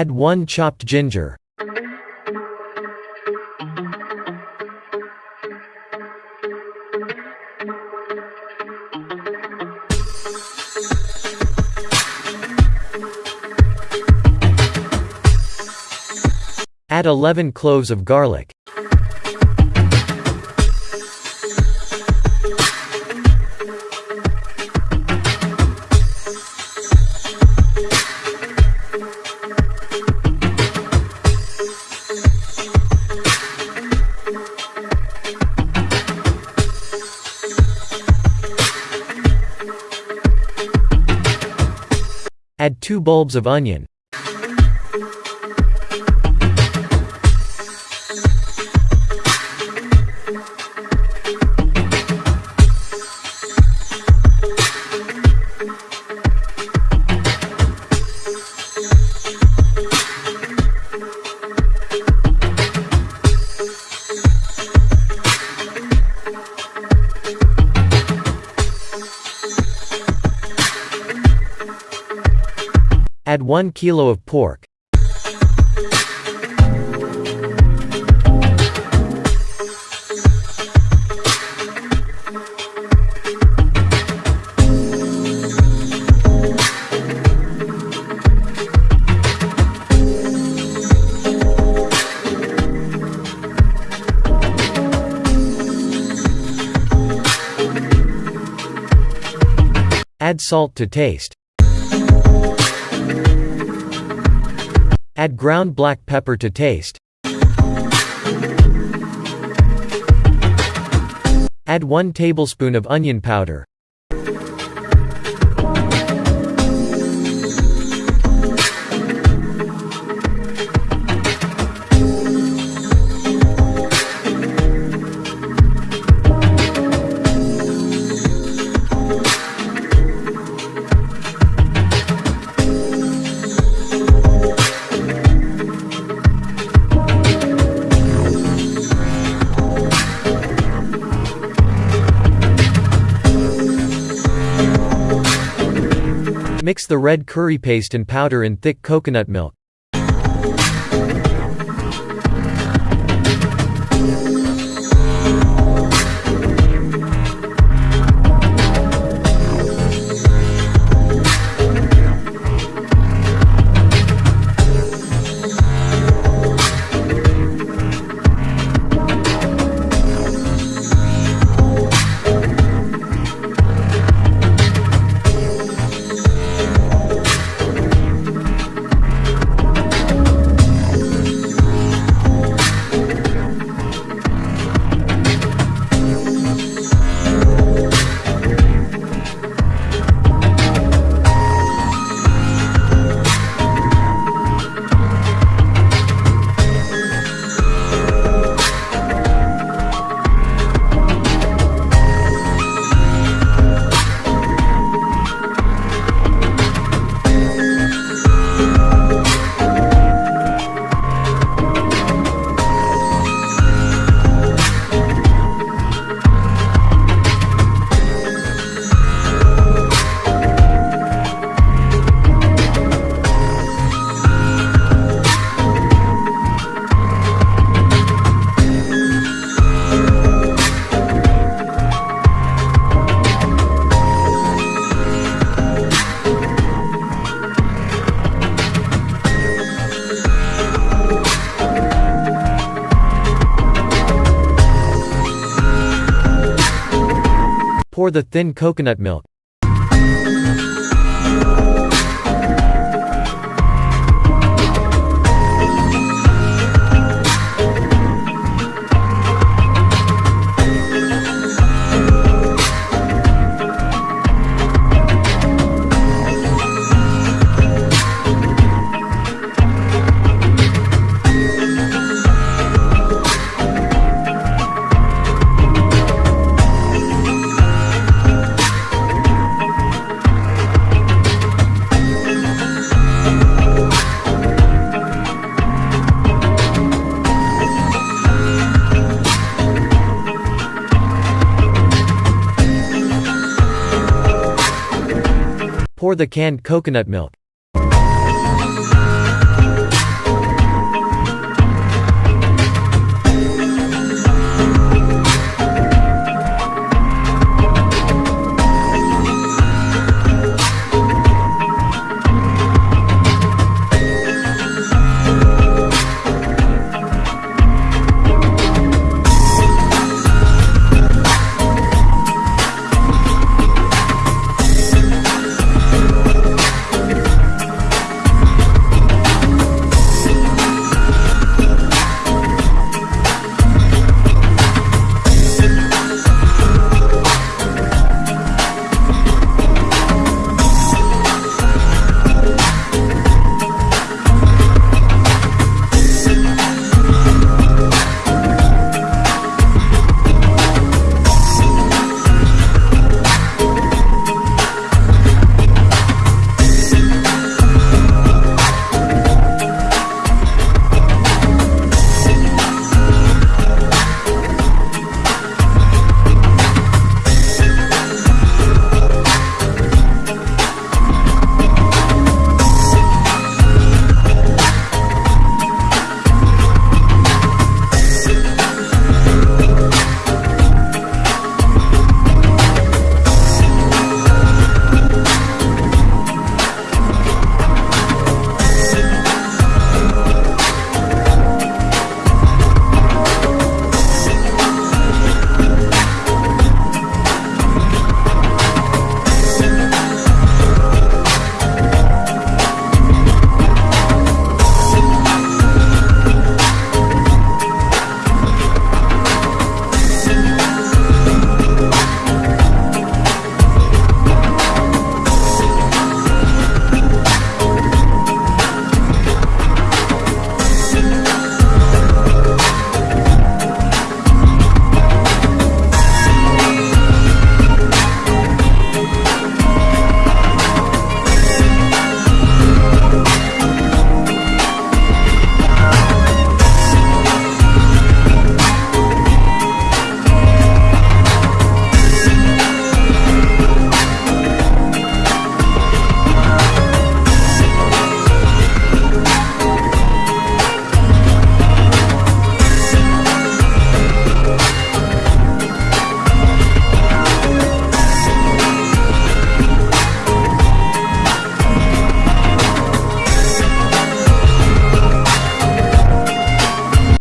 Add 1 chopped ginger. Add 11 cloves of garlic. Add 2 bulbs of onion. Add 1 kilo of pork. Add salt to taste. Add ground black pepper to taste. Add 1 tablespoon of onion powder. Mix the red curry paste and powder in thick coconut milk. Pour the thin coconut milk. Pour the canned coconut milk.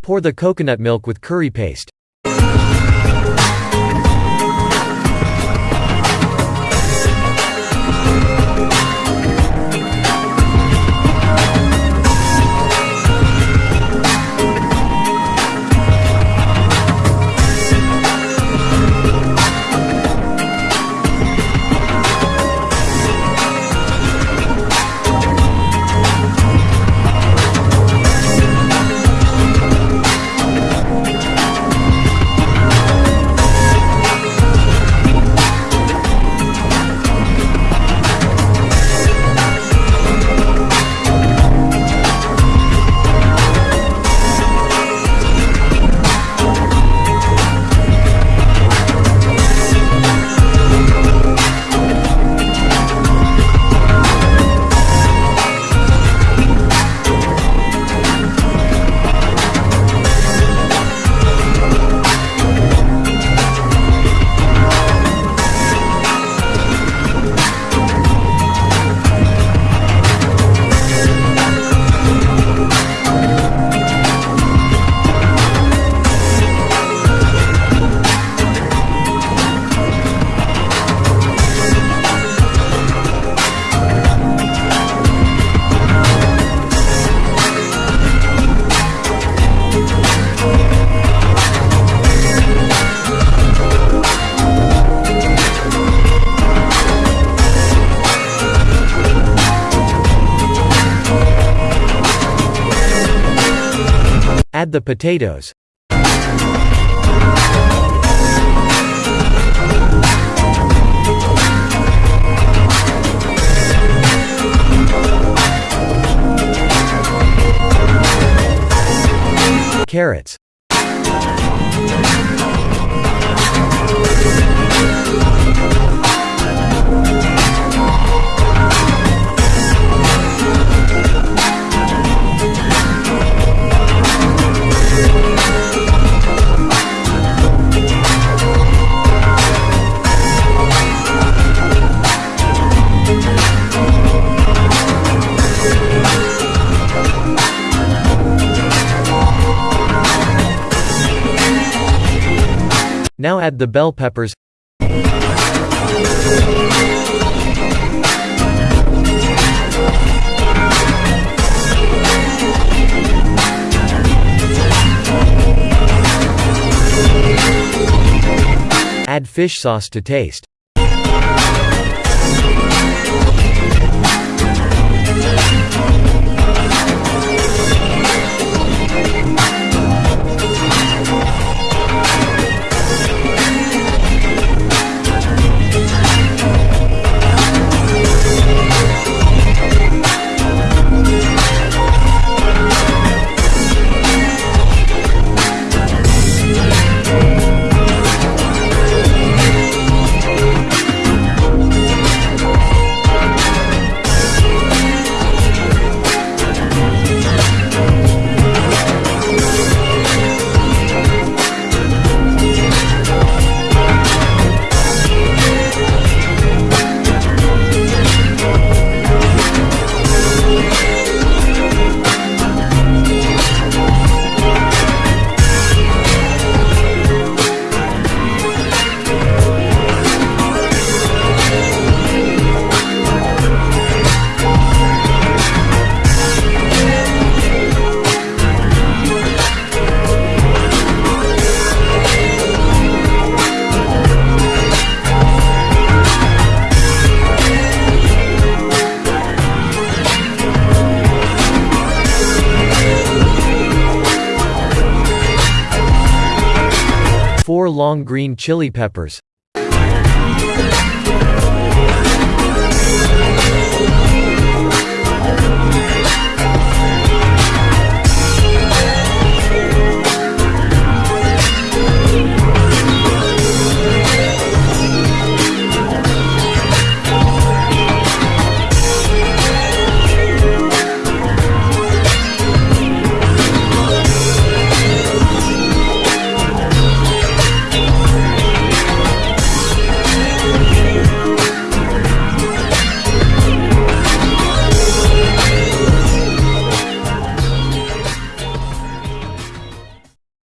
Pour the coconut milk with curry paste. Add the potatoes. Carrots. Now add the bell peppers. Add fish sauce to taste. Four long green chili peppers.